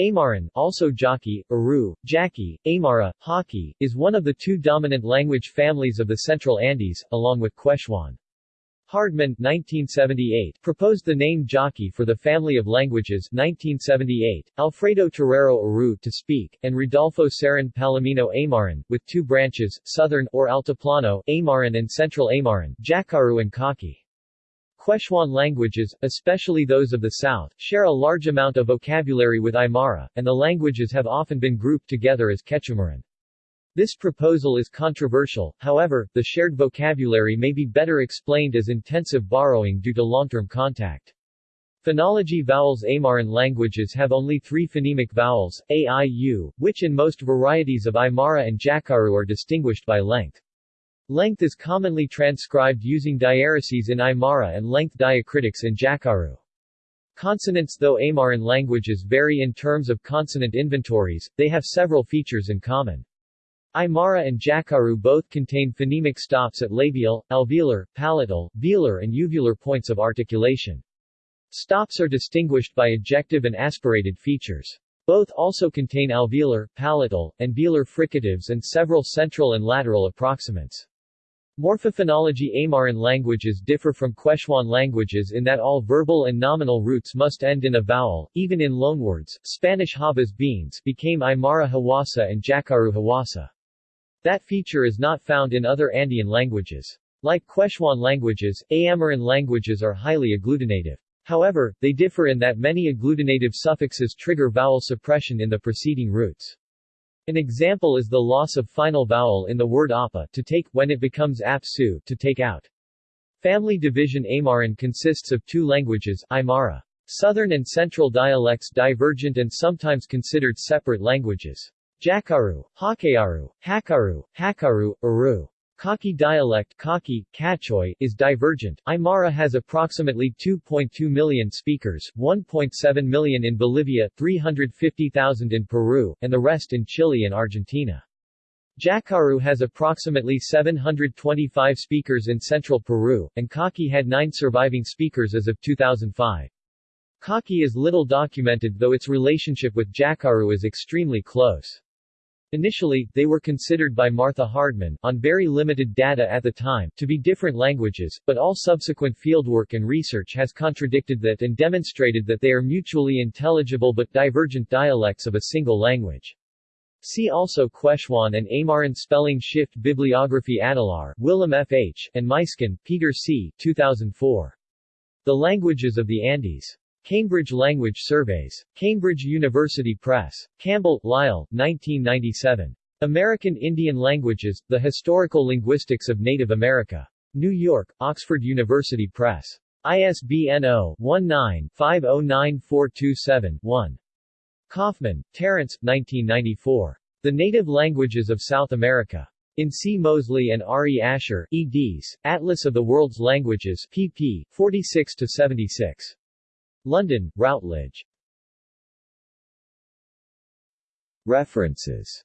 Aymaran, also Jaki, Aru, Jaki, Aymara, Haki, is one of the two dominant language families of the Central Andes, along with Quechuan. Hardman 1978, proposed the name Jaki for the family of languages 1978, Alfredo Torero Aru to speak, and Rodolfo Cerrón Palomino Aymaran, with two branches, Southern or Altiplano, Aymaran and Central Aymaran, Jakaru and Kaki. Quechuan languages, especially those of the south, share a large amount of vocabulary with Aymara, and the languages have often been grouped together as Quechumaran. This proposal is controversial, however, the shared vocabulary may be better explained as intensive borrowing due to long-term contact. Phonology vowels Aymaran languages have only three phonemic vowels, a, i, u, which in most varieties of Aymara and Jakaru are distinguished by length. Length is commonly transcribed using diaereses in Aymara and length diacritics in Jakaru. Consonants Though Aymaran languages vary in terms of consonant inventories, they have several features in common. Aymara and Jakaru both contain phonemic stops at labial, alveolar, palatal, velar and uvular points of articulation. Stops are distinguished by ejective and aspirated features. Both also contain alveolar, palatal, and velar fricatives and several central and lateral approximants. Morphophonology Aymaran languages differ from Quechuan languages in that all verbal and nominal roots must end in a vowel, even in loanwords. Spanish habas beans became Aymara Hawassa and Jakaru Hawassa. That feature is not found in other Andean languages. Like Quechuan languages, Aymaran languages are highly agglutinative. However, they differ in that many agglutinative suffixes trigger vowel suppression in the preceding roots. An example is the loss of final vowel in the word apa to take when it becomes apsu to take out. Family division Aymaran consists of two languages, Aymara. Southern and central dialects divergent and sometimes considered separate languages. Jakaru, Hakayaru, Hakaru, Hakaru, Aru. Kaki dialect Kaki, Kachoy, is divergent. Aymara has approximately 2.2 million speakers, 1.7 million in Bolivia, 350,000 in Peru, and the rest in Chile and Argentina. Jakaru has approximately 725 speakers in central Peru, and Kaki had nine surviving speakers as of 2005. Kaki is little documented though its relationship with Jakaru is extremely close. Initially, they were considered by Martha Hardman, on very limited data at the time, to be different languages, but all subsequent fieldwork and research has contradicted that and demonstrated that they are mutually intelligible but divergent dialects of a single language. See also Quechuan and Aymaran Spelling Shift Bibliography Adelaar, Willem F. H., and Muysken, Peter C. 2004. The Languages of the Andes. Cambridge Language Surveys. Cambridge University Press. Campbell, Lyle, 1997. American Indian Languages, The Historical Linguistics of Native America. New York, Oxford University Press. ISBN 0-19-509427-1. Kaufman, Terence, 1994. The Native Languages of South America. In C. Moseley and R. E. Asher, eds., Atlas of the World's Languages, pp. 46-76. London, Routledge. References